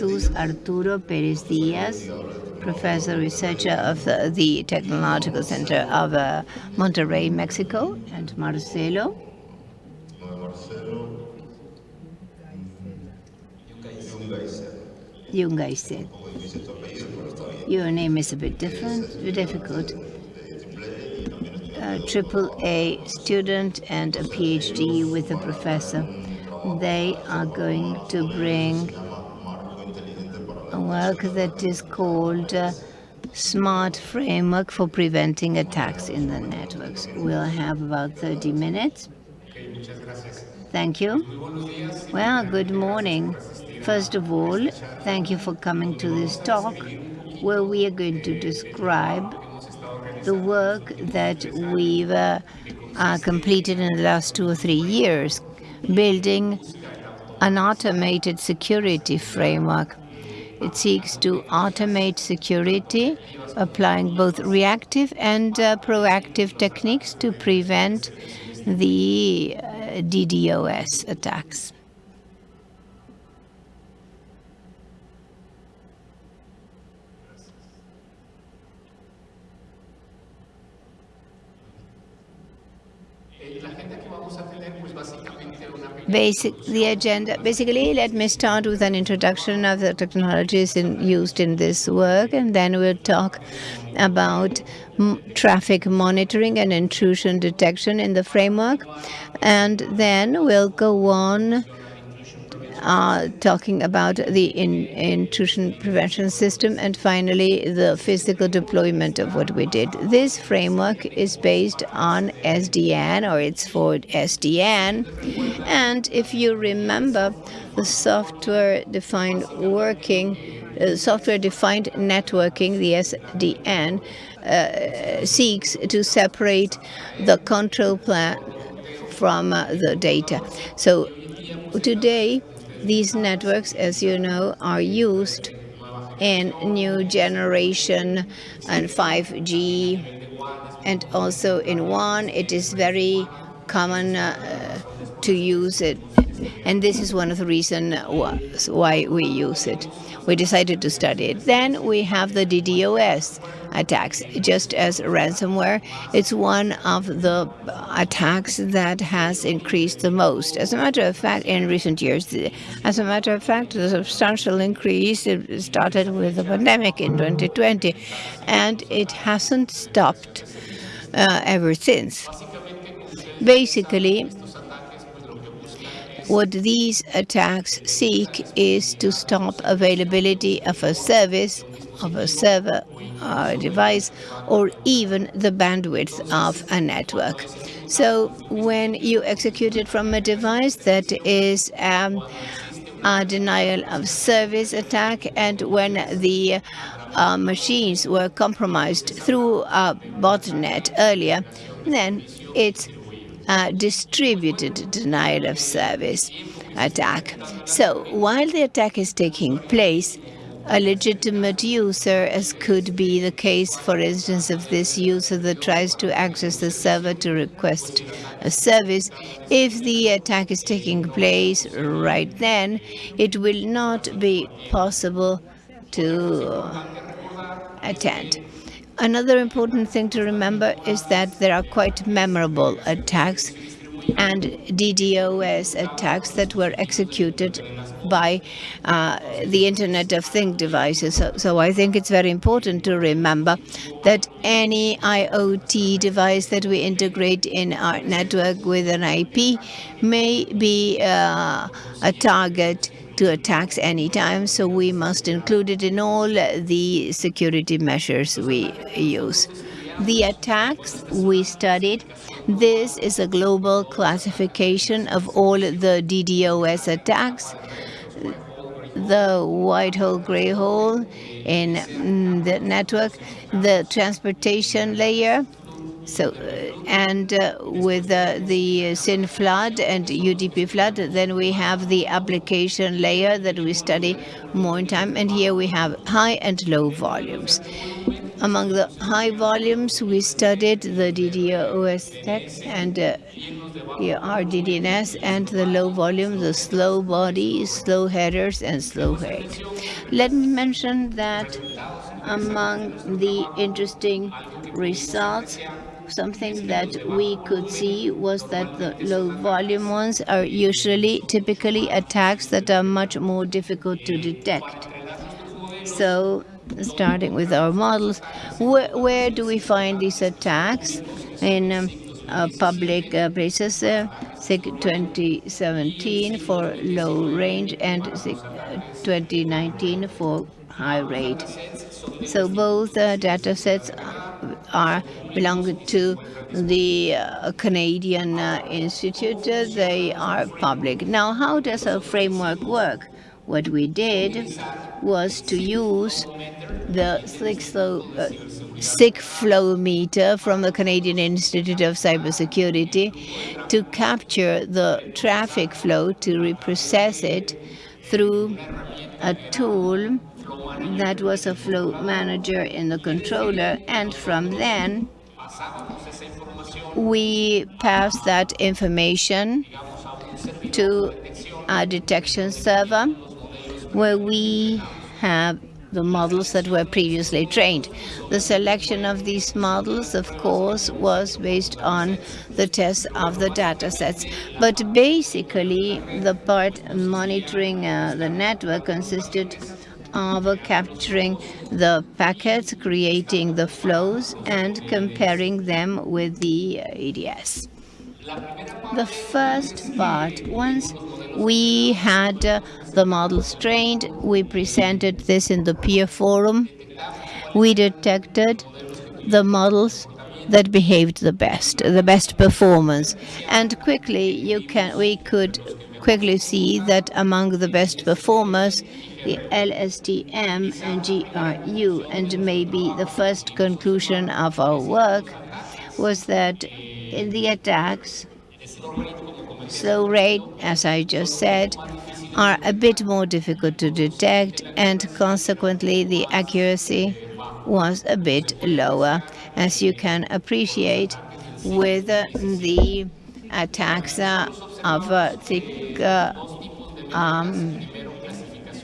Jesus Arturo Perez Diaz, professor researcher of the, Technological Center of uh, Monterrey, Mexico, and Marcelo. Yungay Your name is a bit different, difficult. A triple A student and a PhD with a professor. They are going to bring work that is called uh, Smart Framework for Preventing Attacks in the Networks. We'll have about 30 minutes. Thank you. Well, good morning. First of all, thank you for coming to this talk where we are going to describe the work that we've uh, uh, completed in the last two or three years, building an automated security framework. It seeks to automate security, applying both reactive and uh, proactive techniques to prevent the uh, DDoS attacks. Basic, the agenda. Basically, let me start with an introduction of the technologies in, used in this work, and then we'll talk about traffic monitoring and intrusion detection in the framework. And then we'll go on uh, talking about the in, intrusion prevention system, and finally the physical deployment of what we did. This framework is based on SDN, or it's for SDN, and if you remember, the software-defined working, uh, software-defined networking, the SDN, uh, seeks to separate the control plan from uh, the data. So today, these networks, as you know, are used in new generation and 5G and also in WAN. It is very common uh, to use it. And this is one of the reasons why we use it. We decided to study it. Then we have the DDoS attacks. Just as ransomware, it's one of the attacks that has increased the most. As a matter of fact, in recent years, as a matter of fact, the substantial increase started with the pandemic in 2020, and it hasn't stopped uh, ever since. Basically, what these attacks seek is to stop availability of a service, of a server uh, device, or even the bandwidth of a network. So when you execute it from a device that is um, a denial of service attack, and when the uh, machines were compromised through a botnet earlier, then it's a distributed denial of service attack. So while the attack is taking place, a legitimate user, as could be the case, for instance, of this user that tries to access the server to request a service, if the attack is taking place right then, it will not be possible to attend. Another important thing to remember is that there are quite memorable attacks and DDoS attacks that were executed by uh, the Internet of Things devices. So, so, I think it's very important to remember that any IoT device that we integrate in our network with an IP may be uh, a target to attacks anytime, so we must include it in all the security measures we use. The attacks we studied, this is a global classification of all the DDoS attacks. The white hole, gray hole in mm, the network, the transportation layer, so, uh, and uh, with uh, the SYN flood and UDP flood, then we have the application layer that we study more in time. And here we have high and low volumes. among the high volumes, we studied the DDoS text and uh, RDDNS, and the low volume, the slow body, slow headers, and slow head. Let me mention that among the interesting results, something that we could see was that the low volume ones are usually typically attacks that are much more difficult to detect. So starting with our models, where, where do we find these attacks? In um, uh, public uh, places, uh, 2017 for low range and 2019 for high rate. So both uh, data sets are belong to the uh, Canadian uh, Institute. they are public. Now, how does our framework work? What we did was to use the CICFlow, uh, flow meter from the Canadian Institute of Cybersecurity to capture the traffic flow to reprocess it through a tool that was a flow manager in the controller and from then we pass that information to a detection server where we have the models that were previously trained. The selection of these models, of course, was based on the test of the data sets. But basically, the part monitoring uh, the network consisted of capturing the packets, creating the flows, and comparing them with the ADS. The first part, once we had uh, the models trained, we presented this in the peer forum. We detected the models that behaved the best, the best performance. And quickly you can we could quickly see that among the best performers the LSTM and GRU. And maybe the first conclusion of our work was that in the attacks, slow rate, as I just said, are a bit more difficult to detect, and consequently the accuracy was a bit lower, as you can appreciate with the attacks of uh, thick uh, um,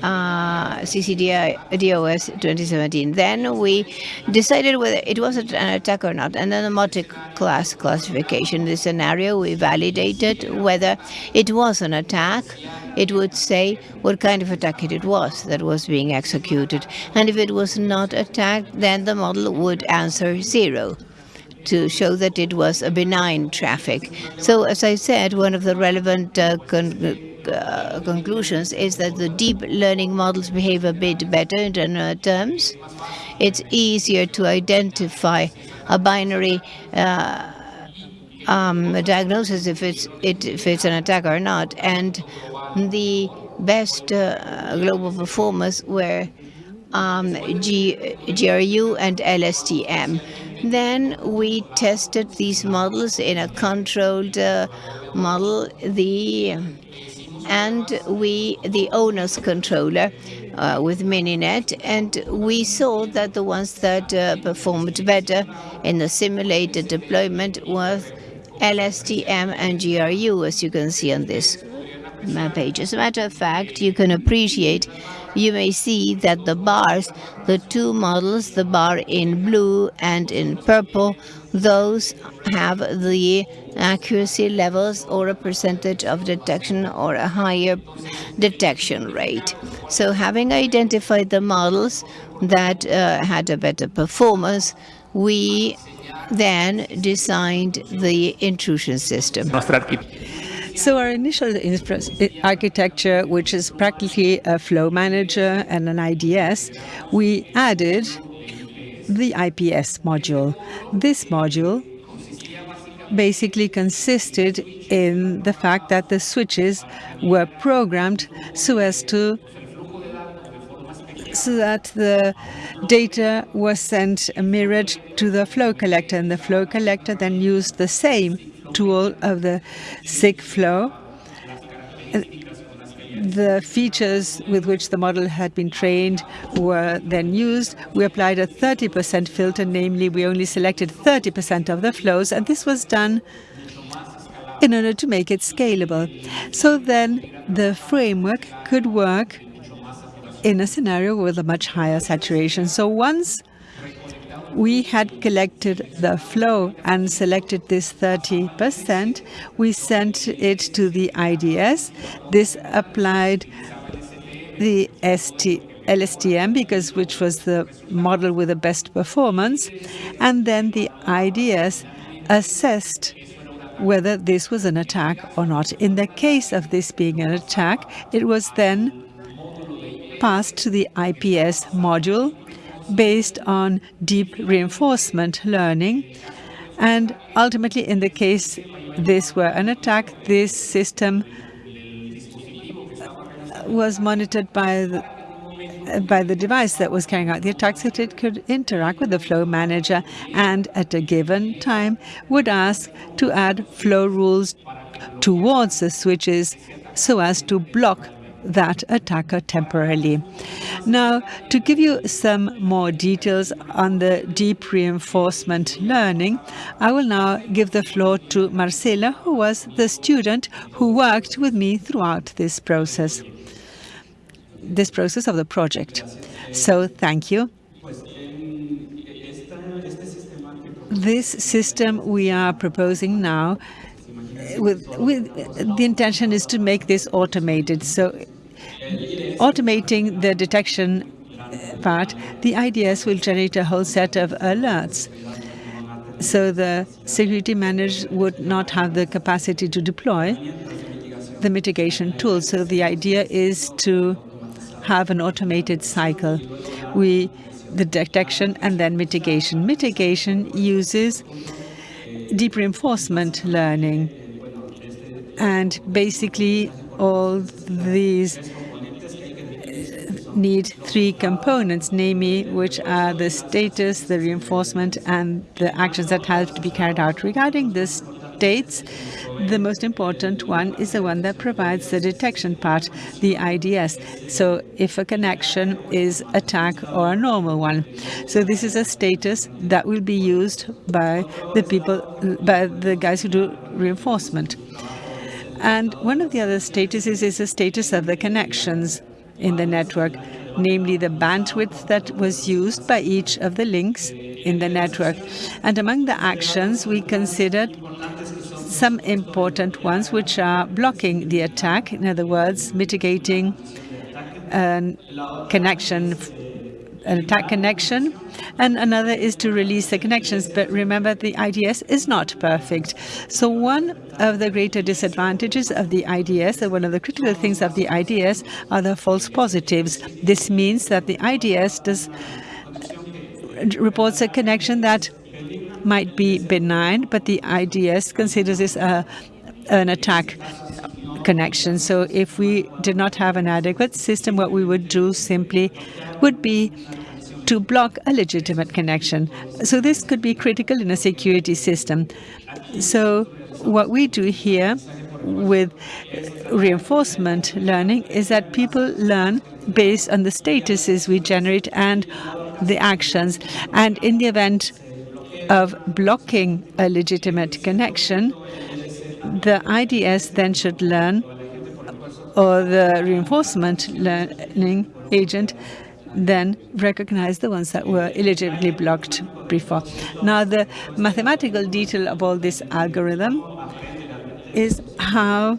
uh, CIC-DoS 2017. Then we decided whether it was an attack or not. And then the multi-class classification, the scenario, we validated whether it was an attack. It would say what kind of attack it was that was being executed. And if it was not attacked, then the model would answer zero to show that it was a benign traffic. So as I said, one of the relevant uh, uh, conclusions is that the deep learning models behave a bit better in general terms. It's easier to identify a binary uh, um, diagnosis if it's it, if it's an attack or not, and the best uh, global performers were um, G, GRU and LSTM. Then we tested these models in a controlled uh, model. The and we the ONOS controller uh, with Mininet, and we saw that the ones that uh, performed better in the simulated deployment was LSTM and GRU, as you can see on this map page. As a matter of fact, you can appreciate, you may see that the bars, the two models, the bar in blue and in purple, those have the accuracy levels or a percentage of detection or a higher detection rate. So having identified the models that uh, had a better performance, we then designed the intrusion system. So our initial architecture, which is practically a flow manager and an IDS, we added the IPS module. This module basically consisted in the fact that the switches were programmed so as to so that the data was sent mirrored to the flow collector and the flow collector then used the same tool of the CICFlow the features with which the model had been trained were then used. We applied a 30% filter, namely we only selected 30% of the flows, and this was done in order to make it scalable. So then the framework could work in a scenario with a much higher saturation. So once we had collected the flow and selected this 30%, we sent it to the IDS. This applied the ST, LSTM because which was the model with the best performance, and then the IDS assessed whether this was an attack or not. In the case of this being an attack, it was then passed to the IPS module based on deep reinforcement learning. And ultimately, in the case this were an attack, this system was monitored by the, by the device that was carrying out the attack so that it could interact with the flow manager and at a given time would ask to add flow rules towards the switches so as to block that attacker temporarily. Now, to give you some more details on the deep reinforcement learning, I will now give the floor to Marcela, who was the student who worked with me throughout this process, this process of the project. So thank you. This system we are proposing now with, with the intention is to make this automated. So automating the detection part, the IDS will generate a whole set of alerts. So the security manager would not have the capacity to deploy the mitigation tool. So the idea is to have an automated cycle. We the detection and then mitigation. Mitigation uses deep reinforcement learning. And basically all these need three components, namely which are the status, the reinforcement, and the actions that have to be carried out. Regarding the states, the most important one is the one that provides the detection part, the IDS. So if a connection is attack or a normal one. So this is a status that will be used by the people, by the guys who do reinforcement. And one of the other statuses is the status of the connections in the network, namely the bandwidth that was used by each of the links in the network. And among the actions, we considered some important ones, which are blocking the attack, in other words, mitigating a connection an attack connection, and another is to release the connections. But remember, the IDS is not perfect. So one of the greater disadvantages of the IDS, or one of the critical things of the IDS, are the false positives. This means that the IDS does reports a connection that might be benign, but the IDS considers this a, an attack connection. So if we did not have an adequate system, what we would do simply would be to block a legitimate connection. So this could be critical in a security system. So what we do here with reinforcement learning is that people learn based on the statuses we generate and the actions. And in the event of blocking a legitimate connection, the IDS then should learn, or the reinforcement learning agent then recognize the ones that were illegitimately blocked before. Now, the mathematical detail of all this algorithm is how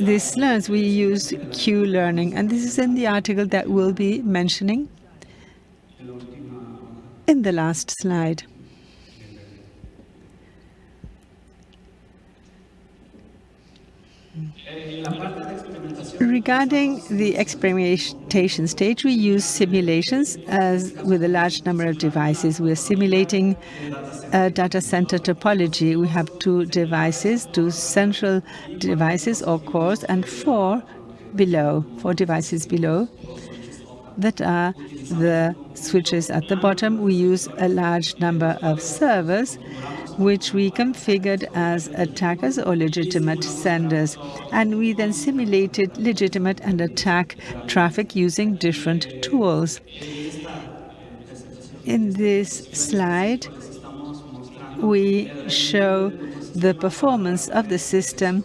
this learns. We use Q-learning, and this is in the article that we'll be mentioning in the last slide. Regarding the experimentation stage, we use simulations as with a large number of devices. We are simulating a data center topology. We have two devices, two central devices or cores, and four below, four devices below that are the switches at the bottom. We use a large number of servers which we configured as attackers or legitimate senders. And we then simulated legitimate and attack traffic using different tools. In this slide, we show the performance of the system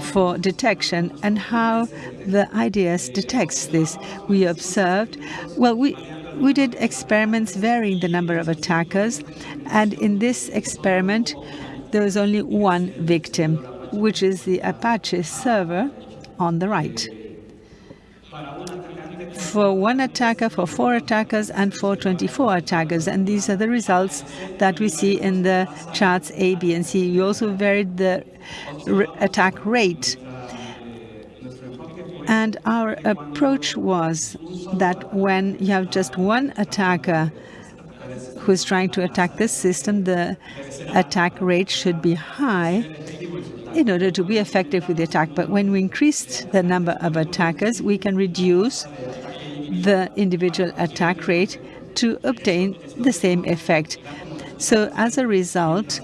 for detection and how the IDS detects this. We observed, well, we we did experiments varying the number of attackers, and in this experiment, there was only one victim, which is the Apache server on the right. For one attacker, for four attackers, and for 24 attackers. And these are the results that we see in the charts A, B, and C. We also varied the attack rate and our approach was that when you have just one attacker who is trying to attack this system, the attack rate should be high in order to be effective with the attack. But when we increased the number of attackers, we can reduce the individual attack rate to obtain the same effect. So as a result,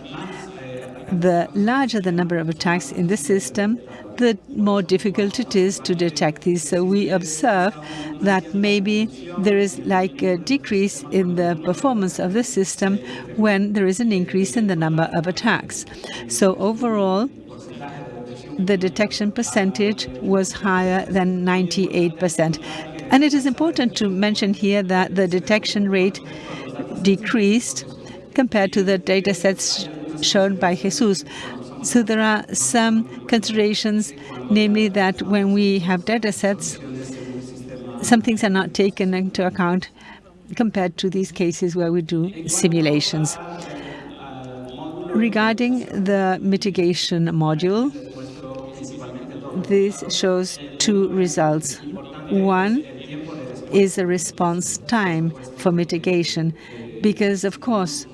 the larger the number of attacks in the system, the more difficult it is to detect these. So we observe that maybe there is like a decrease in the performance of the system when there is an increase in the number of attacks. So overall, the detection percentage was higher than 98%. And it is important to mention here that the detection rate decreased compared to the data sets shown by Jesus. So there are some considerations, namely that when we have data sets, some things are not taken into account compared to these cases where we do simulations. Regarding the mitigation module, this shows two results. One is a response time for mitigation, because of course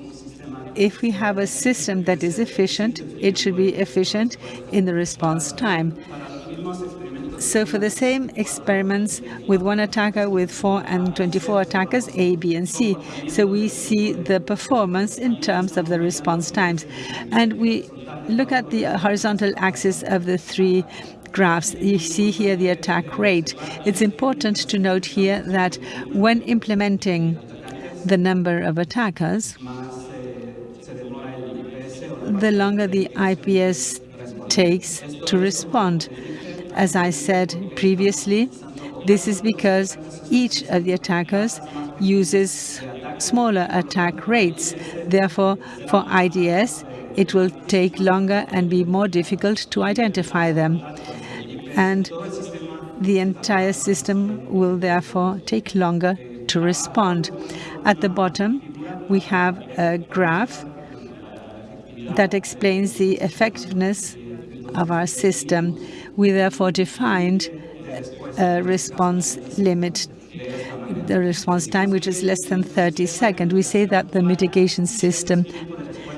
if we have a system that is efficient, it should be efficient in the response time. So for the same experiments with one attacker, with four and 24 attackers, A, B, and C. So we see the performance in terms of the response times. And we look at the horizontal axis of the three graphs. You see here the attack rate. It's important to note here that when implementing the number of attackers, the longer the IPS takes to respond. As I said previously, this is because each of the attackers uses smaller attack rates. Therefore, for IDS, it will take longer and be more difficult to identify them. And the entire system will therefore take longer to respond. At the bottom, we have a graph that explains the effectiveness of our system. We therefore defined a response limit, the response time, which is less than 30 seconds. We say that the mitigation system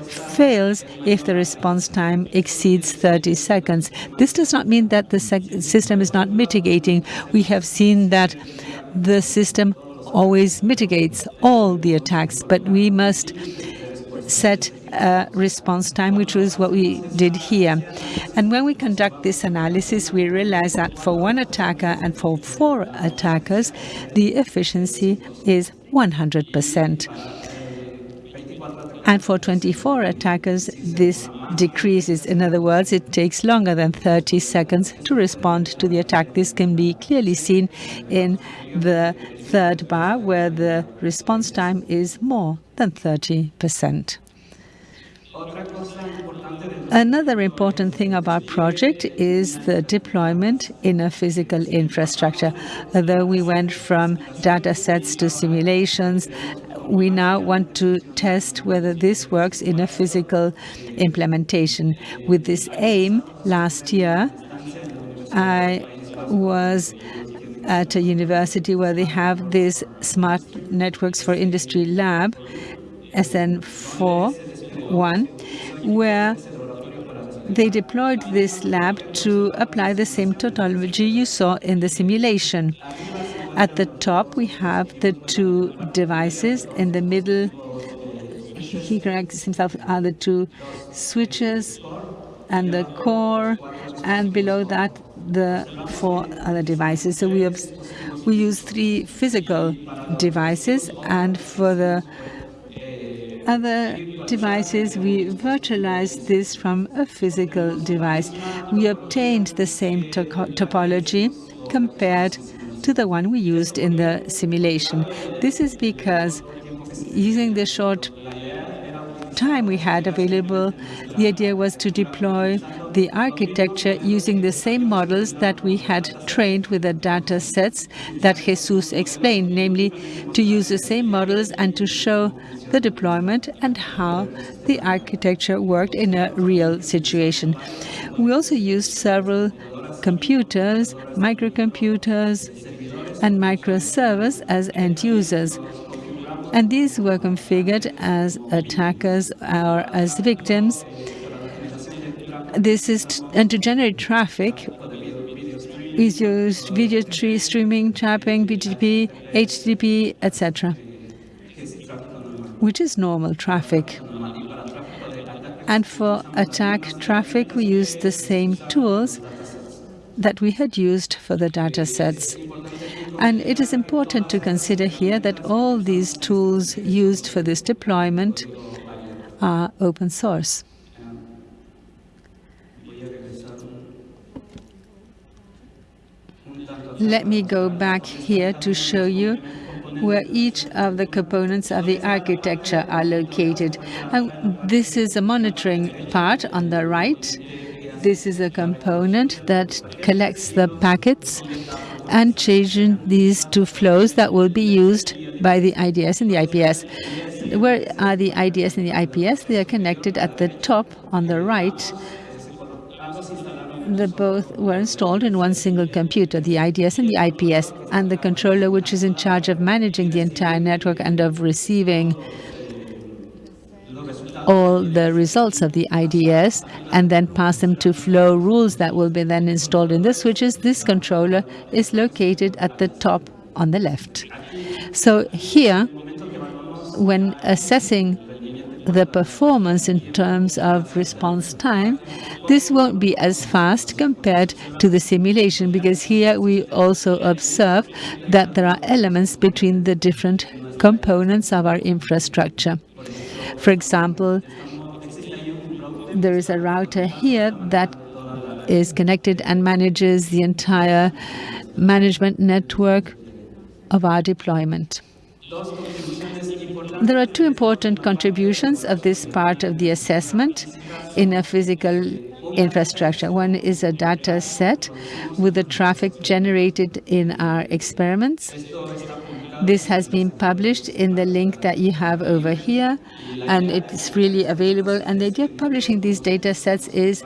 fails if the response time exceeds 30 seconds. This does not mean that the system is not mitigating. We have seen that the system always mitigates all the attacks, but we must set a response time, which was what we did here. And when we conduct this analysis, we realize that for one attacker and for four attackers, the efficiency is 100%. And for 24 attackers, this decreases. In other words, it takes longer than 30 seconds to respond to the attack. This can be clearly seen in the third bar, where the response time is more than 30%. Another important thing our project is the deployment in a physical infrastructure. Although we went from data sets to simulations, we now want to test whether this works in a physical implementation. With this aim, last year, I was at a university where they have this Smart Networks for Industry lab, SN4, one, where they deployed this lab to apply the same topology you saw in the simulation. At the top, we have the two devices. In the middle he corrects himself are the two switches and the core, and below that the four other devices. So we have we use three physical devices, and for the other devices, we virtualized this from a physical device. We obtained the same topology compared to the one we used in the simulation. This is because using the short time we had available, the idea was to deploy the architecture using the same models that we had trained with the data sets that Jesus explained, namely to use the same models and to show the deployment and how the architecture worked in a real situation. We also used several computers, microcomputers, and microservers as end users and these were configured as attackers or as victims. This is and to generate traffic is used video tree streaming, trapping, BGP, HTTP, etc., which is normal traffic. And for attack traffic, we use the same tools that we had used for the data sets. And it is important to consider here that all these tools used for this deployment are open source. Let me go back here to show you where each of the components of the architecture are located. And this is a monitoring part on the right. This is a component that collects the packets and changing these two flows that will be used by the IDS and the IPS. Where are the IDS and the IPS? They are connected at the top on the right. They both were installed in one single computer, the IDS and the IPS, and the controller which is in charge of managing the entire network and of receiving all the results of the IDS and then pass them to flow rules that will be then installed in the switches. This controller is located at the top on the left. So here, when assessing the performance in terms of response time, this won't be as fast compared to the simulation because here we also observe that there are elements between the different components of our infrastructure. For example, there is a router here that is connected and manages the entire management network of our deployment. There are two important contributions of this part of the assessment in a physical infrastructure. One is a data set with the traffic generated in our experiments. This has been published in the link that you have over here, and it's freely available. And the idea of publishing these data sets is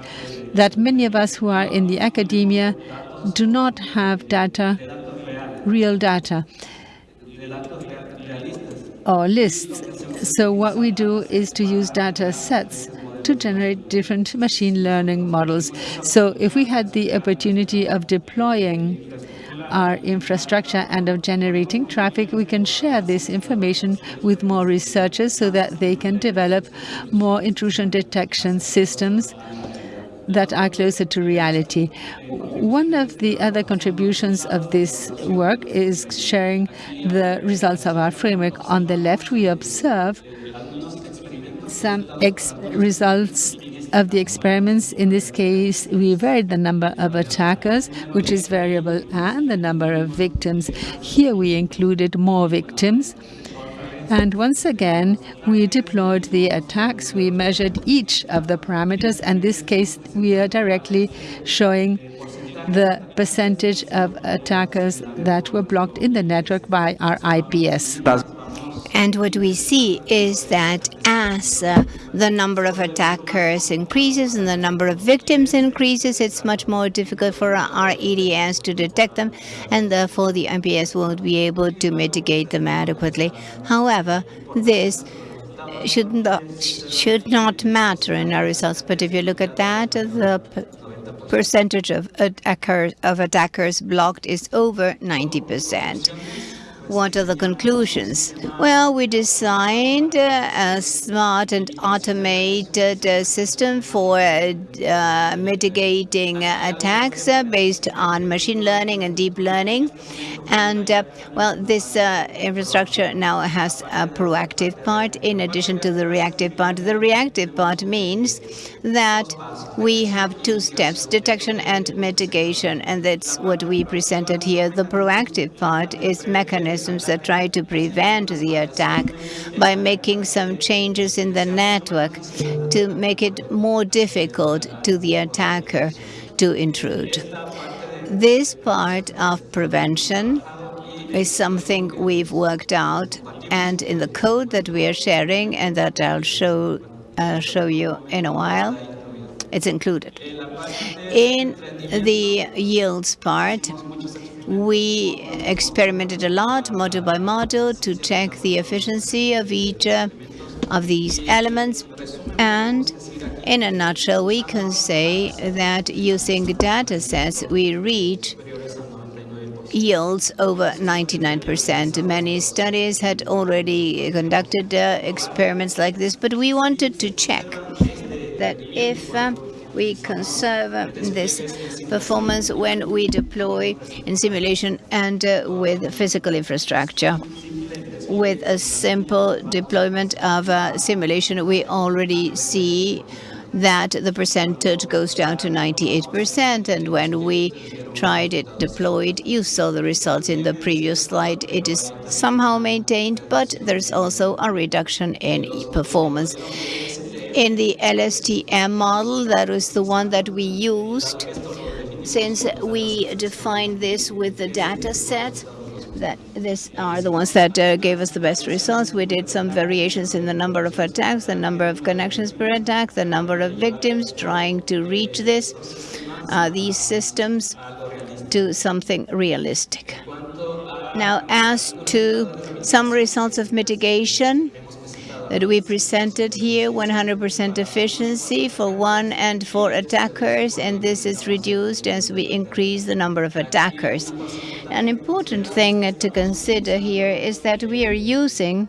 that many of us who are in the academia do not have data, real data, or lists. So what we do is to use data sets to generate different machine learning models. So if we had the opportunity of deploying our infrastructure and of generating traffic, we can share this information with more researchers so that they can develop more intrusion detection systems that are closer to reality. One of the other contributions of this work is sharing the results of our framework. On the left, we observe some results of the experiments, in this case, we varied the number of attackers, which is variable, and the number of victims. Here we included more victims. And once again, we deployed the attacks. We measured each of the parameters. In this case, we are directly showing the percentage of attackers that were blocked in the network by our IPS. And what we see is that as uh, the number of attackers increases and the number of victims increases, it's much more difficult for our IDS to detect them, and therefore the MPS won't be able to mitigate them adequately. However, this should not, should not matter in our results. But if you look at that, the percentage of attackers, of attackers blocked is over 90%. What are the conclusions? Well, we designed uh, a smart and automated uh, system for uh, mitigating attacks uh, based on machine learning and deep learning. And uh, well, this uh, infrastructure now has a proactive part in addition to the reactive part. The reactive part means that we have two steps, detection and mitigation, and that's what we presented here. The proactive part is mechanism mechanisms that try to prevent the attack by making some changes in the network to make it more difficult to the attacker to intrude. This part of prevention is something we've worked out and in the code that we are sharing and that I'll show uh, show you in a while, it's included. In the yields part, we experimented a lot, model by model, to check the efficiency of each uh, of these elements. And in a nutshell, we can say that using data sets, we reach yields over 99%. Many studies had already conducted uh, experiments like this, but we wanted to check that if uh, we conserve this performance when we deploy in simulation and uh, with physical infrastructure. With a simple deployment of uh, simulation, we already see that the percentage goes down to 98%. And when we tried it deployed, you saw the results in the previous slide. It is somehow maintained, but there's also a reduction in performance in the LSTM model. That was the one that we used since we defined this with the data set that these are the ones that uh, gave us the best results. We did some variations in the number of attacks, the number of connections per attack, the number of victims trying to reach this, uh, these systems to something realistic. Now, as to some results of mitigation, that we presented here, 100% efficiency for one and four attackers, and this is reduced as we increase the number of attackers. An important thing to consider here is that we are using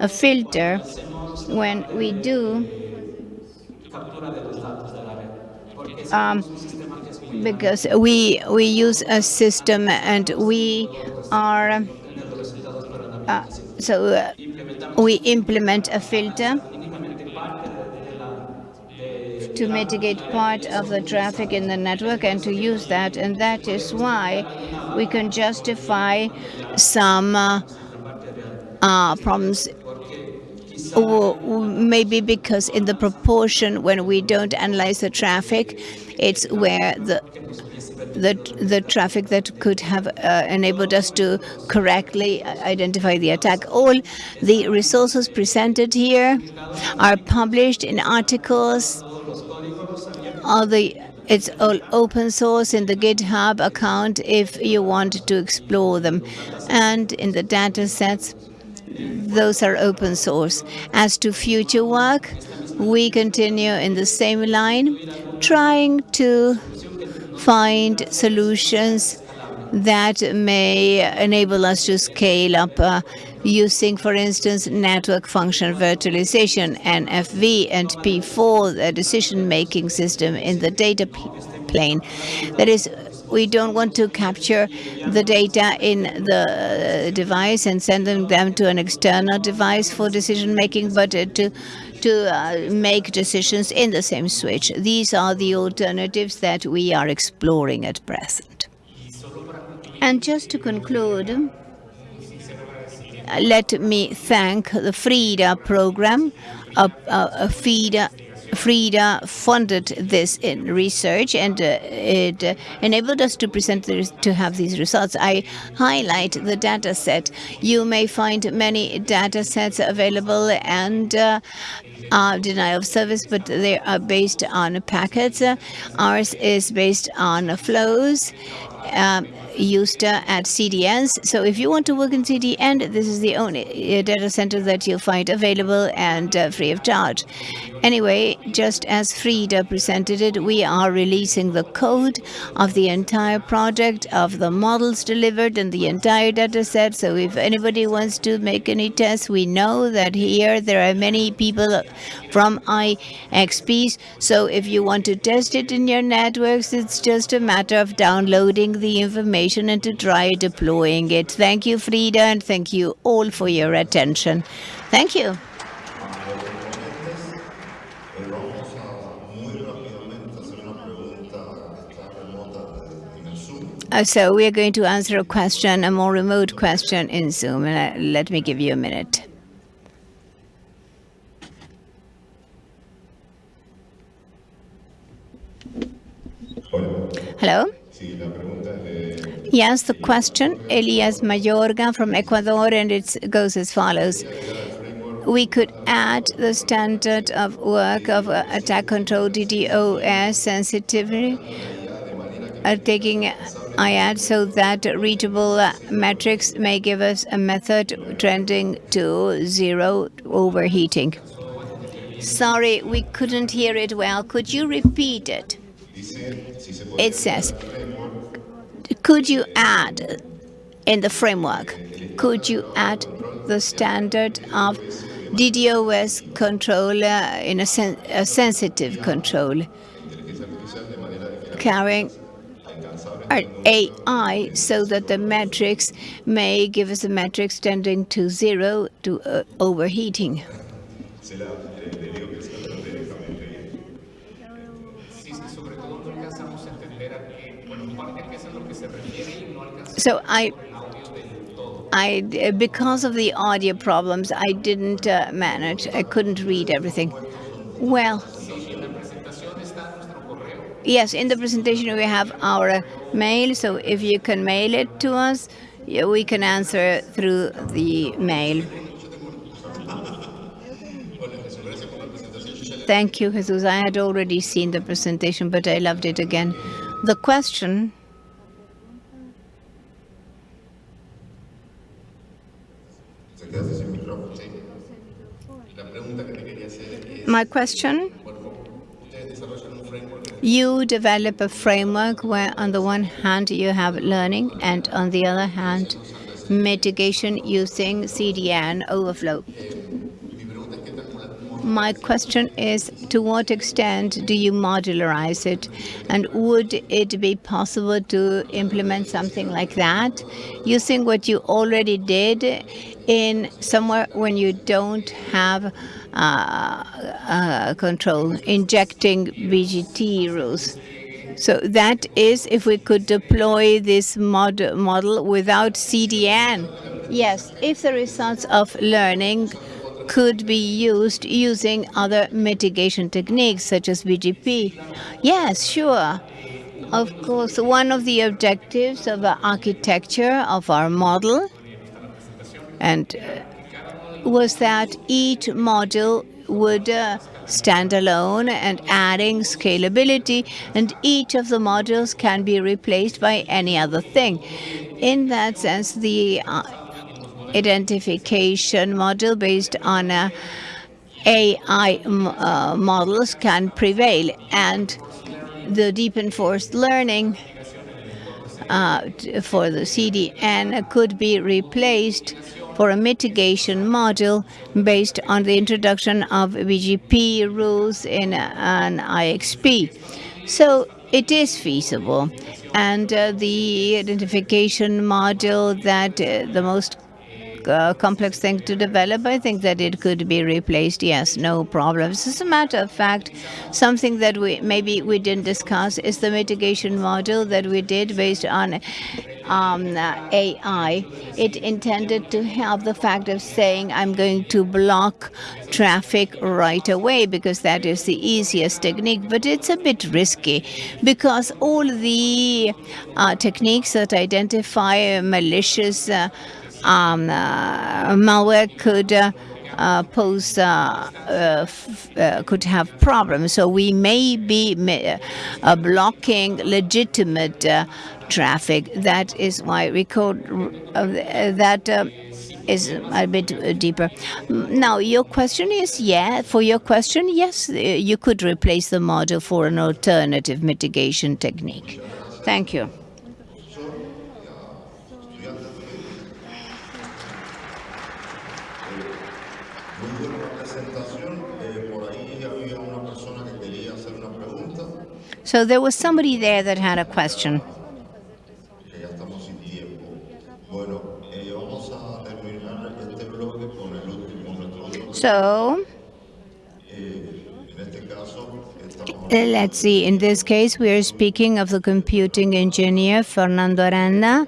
a filter when we do um, because we we use a system and we are uh, so uh, we implement a filter to mitigate part of the traffic in the network and to use that. And that is why we can justify some uh, uh, problems maybe because in the proportion when we don't analyze the traffic, it's where the the, the traffic that could have uh, enabled us to correctly identify the attack. All the resources presented here are published in articles. All the it's all open source in the GitHub account if you want to explore them. And in the data sets, those are open source. As to future work, we continue in the same line, trying to find solutions that may enable us to scale up uh, using, for instance, network function virtualization, NFV, and P4, the decision-making system in the data plane. That is, we don't want to capture the data in the device and send them to an external device for decision-making, but uh, to to uh, make decisions in the same switch. These are the alternatives that we are exploring at present. And just to conclude, let me thank the FRIDA program, a, a, a FRIDA FRIDA funded this in research and uh, it uh, enabled us to present this, to have these results. I highlight the data set. You may find many data sets available and uh, denial of service, but they are based on packets. ours is based on flows. Um, used uh, at SDNs. So if you want to work in SDN, this is the only uh, data center that you'll find available and uh, free of charge. Anyway, just as Frida presented it, we are releasing the code of the entire project, of the models delivered and the entire data set. So if anybody wants to make any tests, we know that here there are many people from IXPs. So if you want to test it in your networks, it's just a matter of downloading the information and to try deploying it. Thank you, Frida, and thank you all for your attention. Thank you. Uh, so we are going to answer a question, a more remote question in Zoom. Uh, let me give you a minute. Hello? Yes, the question, Elias Mayorga from Ecuador, and it goes as follows. We could add the standard of work of uh, attack control DDoS sensitivity, uh, taking IAD so that reachable uh, metrics may give us a method trending to zero overheating. Sorry, we couldn't hear it well. Could you repeat it? It says, could you add in the framework, could you add the standard of DDoS control uh, in a, sen a sensitive control, carrying AI so that the metrics may give us a metrics tending to zero to uh, overheating. So I, I, because of the audio problems, I didn't uh, manage. I couldn't read everything. Well, yes, in the presentation we have our mail. So if you can mail it to us, we can answer through the mail. Thank you, Jesus. I had already seen the presentation, but I loved it again. The question My question, you develop a framework where on the one hand you have learning and on the other hand mitigation using SDN OpenFlow. My question is, to what extent do you modularize it? And would it be possible to implement something like that using what you already did in somewhere when you don't have uh, uh, control, injecting BGP rules? So that is if we could deploy this mod model without SDN. Yes, if the results of learning could be used using other mitigation techniques such as BGP. Yes, sure. Of course, one of the objectives of the architecture of our model and uh, was that each module would uh, stand alone and adding scalability, and each of the modules can be replaced by any other thing. In that sense, the uh, identification model based on uh, AI uh, models can prevail. And the deep enforced learning uh, for the SDN could be replaced for a mitigation model based on the introduction of BGP rules in an IXP. So it is feasible. And uh, the identification model that uh, the most uh, complex thing to develop. I think that it could be replaced. Yes, no problems. As a matter of fact, something that we maybe we didn't discuss is the mitigation model that we did based on um, uh, AI. It intended to have the fact of saying, I'm going to block traffic right away because that is the easiest technique, but it's a bit risky because all the uh, techniques that identify malicious uh, um, uh, malware could uh, uh, pose uh, uh, could have problems. So we may be blocking legitimate traffic. That is why record that is a bit deeper. Now, your question is, yeah, for your question, yes, you could replace the model for an alternative mitigation technique. Thank you. So there was somebody there that had a question. So, eh, let's see, in this case, we are speaking of the computing engineer, Fernando Aranda,